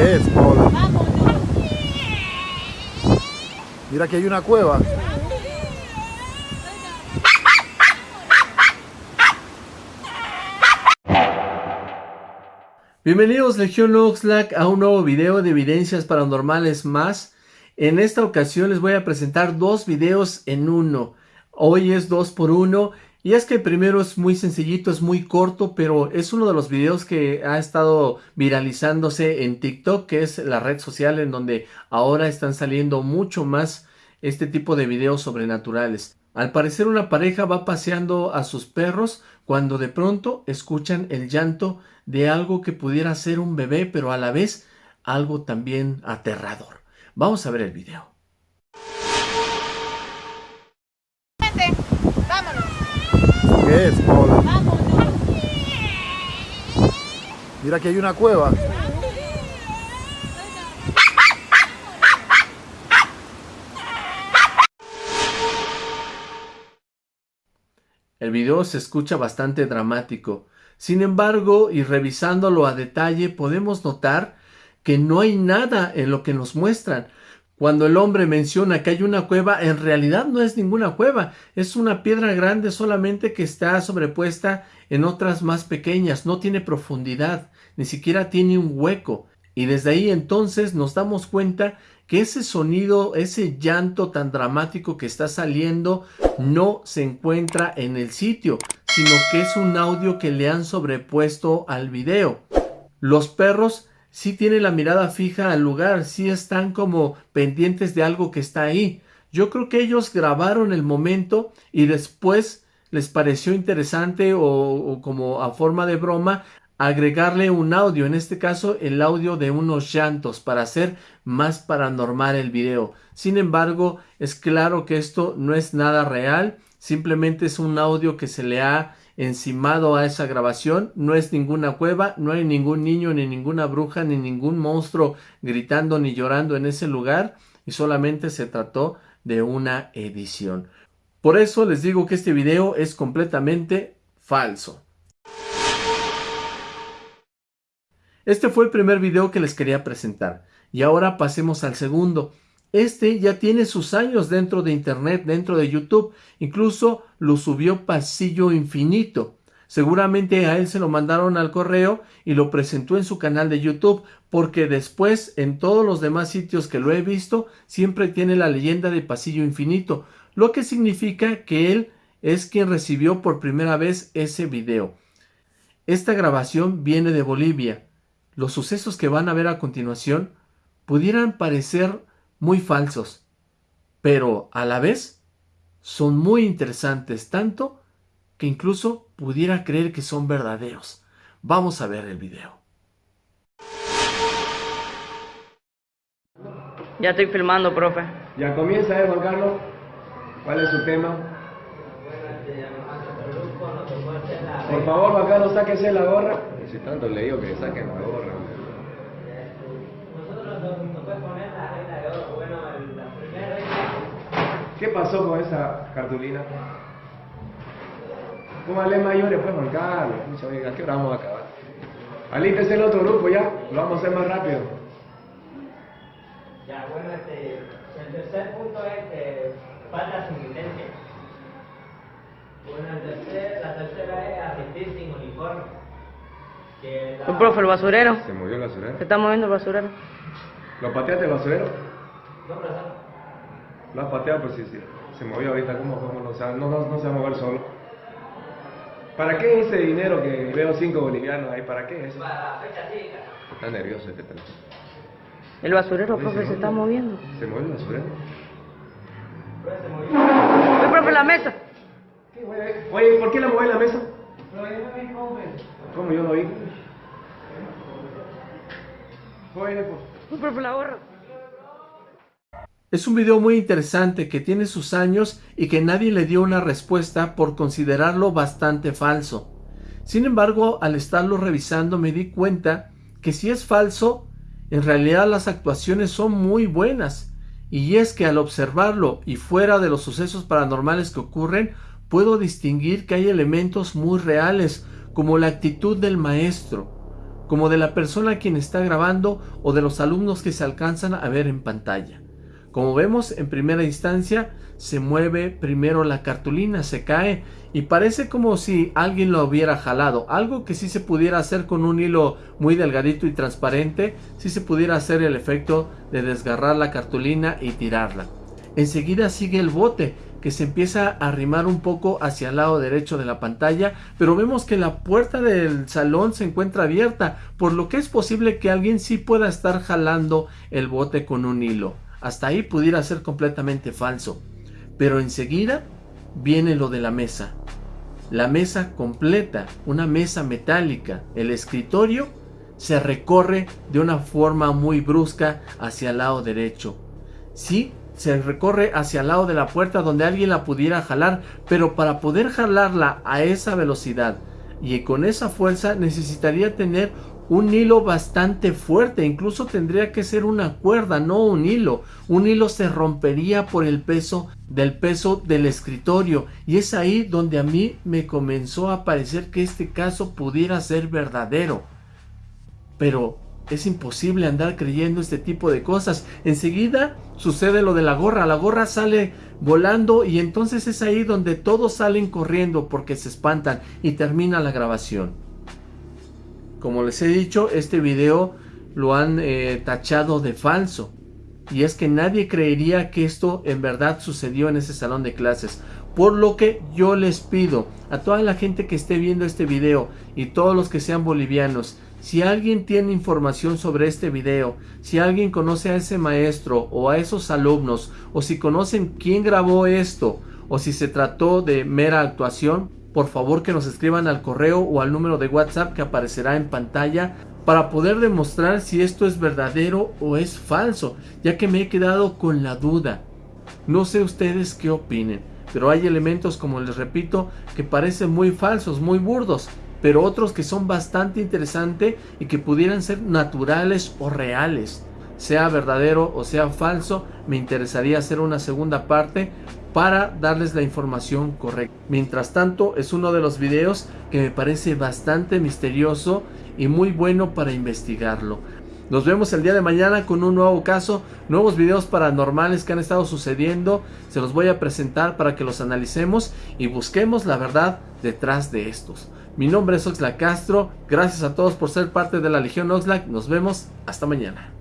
¿Qué es, Mira que hay una cueva. Bienvenidos Legión Oxlack a un nuevo video de evidencias paranormales más. En esta ocasión les voy a presentar dos videos en uno. Hoy es dos por uno y es que el primero es muy sencillito, es muy corto, pero es uno de los videos que ha estado viralizándose en TikTok, que es la red social en donde ahora están saliendo mucho más este tipo de videos sobrenaturales. Al parecer una pareja va paseando a sus perros cuando de pronto escuchan el llanto de algo que pudiera ser un bebé, pero a la vez algo también aterrador. Vamos a ver el video. ¿Qué es, Mira que hay una cueva. El video se escucha bastante dramático. Sin embargo, y revisándolo a detalle, podemos notar que no hay nada en lo que nos muestran. Cuando el hombre menciona que hay una cueva, en realidad no es ninguna cueva, es una piedra grande solamente que está sobrepuesta en otras más pequeñas, no tiene profundidad, ni siquiera tiene un hueco. Y desde ahí entonces nos damos cuenta que ese sonido, ese llanto tan dramático que está saliendo no se encuentra en el sitio, sino que es un audio que le han sobrepuesto al video. Los perros sí tienen la mirada fija al lugar, sí están como pendientes de algo que está ahí. Yo creo que ellos grabaron el momento y después les pareció interesante o, como a forma de broma agregarle un audio, en este caso el audio de unos llantos para hacer más paranormal el video. Sin embargo, es claro que esto no es nada real, simplemente es un audio que se le ha encimado a esa grabación. No es ninguna cueva, no hay ningún niño, ni ninguna bruja, ni ningún monstruo gritando ni llorando en ese lugar y solamente se trató de una edición. Por eso les digo que este video es completamente falso. Este fue el primer video que les quería presentar y ahora pasemos al segundo. Este ya tiene sus años dentro de internet, dentro de YouTube. Incluso lo subió Pasillo Infinito. Seguramente a él se lo mandaron al correo y lo presentó en su canal de YouTube porque después en todos los demás sitios que lo he visto siempre tiene la leyenda de Pasillo Infinito, lo que significa que él es quien recibió por primera vez ese video. Esta grabación viene de Bolivia. Los sucesos que van a ver a continuación pudieran parecer muy falsos, pero a la vez son muy interesantes tanto que incluso pudiera creer que son verdaderos. Vamos a ver el video. Ya estoy filmando, profe. Ya comienza, ¿eh, Juan Carlos? ¿Cuál es su tema? Por favor, Juan Carlos, sáquese la gorra. Si tanto le digo que saquen la gorra. ¿Qué pasó con esa cartulina? Póngale mayores, pues, Juan Carlos. ¿A qué hora vamos a acabar? Alístese el otro grupo ya, lo vamos a hacer más rápido. Ya, bueno, este, el tercer punto es que falta sin licencia. Bueno, el tercer, la tercera es asistir sin uniforme. Que la... profe, el basurero. Se movió el basurero. Se está moviendo el basurero. ¿Lo pateaste el basurero? No, profesor. Lo has pateado, pues sí, sí. Se movió ahorita, ¿cómo, cómo no, o sea, no, no, no se va a mover solo? ¿Para qué ese dinero que veo cinco bolivianos ahí? ¿Para qué eso? Para la fecha. Está nervioso este teléfono. El basurero, profe, se, está moviendo. ¿Se mueve el basurero? se. Oye, profe, la mesa. ¿Qué, oye, ¿por qué la mueve la mesa? Pero yo no vi, profe. ¿Cómo yo no vi? Oye, pues. Oye, profe, la gorra. Es un video muy interesante que tiene sus años y que nadie le dio una respuesta por considerarlo bastante falso. Sin embargo, al estarlo revisando me di cuenta que si es falso, en realidad las actuaciones son muy buenas. Y es que al observarlo y fuera de los sucesos paranormales que ocurren, puedo distinguir que hay elementos muy reales, como la actitud del maestro, como de la persona a quien está grabando o de los alumnos que se alcanzan a ver en pantalla. Como vemos, en primera instancia se mueve primero la cartulina, se cae y parece como si alguien lo hubiera jalado. Algo que sí se pudiera hacer con un hilo muy delgadito y transparente, sí se pudiera hacer el efecto de desgarrar la cartulina y tirarla. Enseguida sigue el bote que se empieza a arrimar un poco hacia el lado derecho de la pantalla, pero vemos que la puerta del salón se encuentra abierta, por lo que es posible que alguien sí pueda estar jalando el bote con un hilo. Hasta ahí pudiera ser completamente falso. Pero enseguida viene lo de la mesa. La mesa completa, una mesa metálica, el escritorio se recorre de una forma muy brusca hacia el lado derecho. Sí, se recorre hacia el lado de la puerta donde alguien la pudiera jalar, pero para poder jalarla a esa velocidad y con esa fuerza necesitaría tener un hilo bastante fuerte, incluso tendría que ser una cuerda, no un hilo. Un hilo se rompería por el peso del peso del escritorio y es ahí donde a mí me comenzó a parecer que este caso pudiera ser verdadero. Pero es imposible andar creyendo este tipo de cosas. Enseguida sucede lo de la gorra, la gorra sale volando y entonces es ahí donde todos salen corriendo porque se espantan y termina la grabación. Como les he dicho, este video lo han eh, tachado de falso. Y es que nadie creería que esto en verdad sucedió en ese salón de clases. Por lo que yo les pido a toda la gente que esté viendo este video y todos los que sean bolivianos, si alguien tiene información sobre este video, si alguien conoce a ese maestro o a esos alumnos, o si conocen quién grabó esto, o si se trató de mera actuación, por favor que nos escriban al correo o al número de WhatsApp que aparecerá en pantalla para poder demostrar si esto es verdadero o es falso, ya que me he quedado con la duda. No sé ustedes qué opinen, pero hay elementos, como les repito, que parecen muy falsos, muy burdos, pero otros que son bastante interesantes y que pudieran ser naturales o reales. Sea verdadero o sea falso, me interesaría hacer una segunda parte para darles la información correcta. Mientras tanto, es uno de los videos que me parece bastante misterioso y muy bueno para investigarlo. Nos vemos el día de mañana con un nuevo caso, nuevos videos paranormales que han estado sucediendo. Se los voy a presentar para que los analicemos y busquemos la verdad detrás de estos. Mi nombre es Oxlack Castro. Gracias a todos por ser parte de la Legión Oxlack. Nos vemos. Hasta mañana.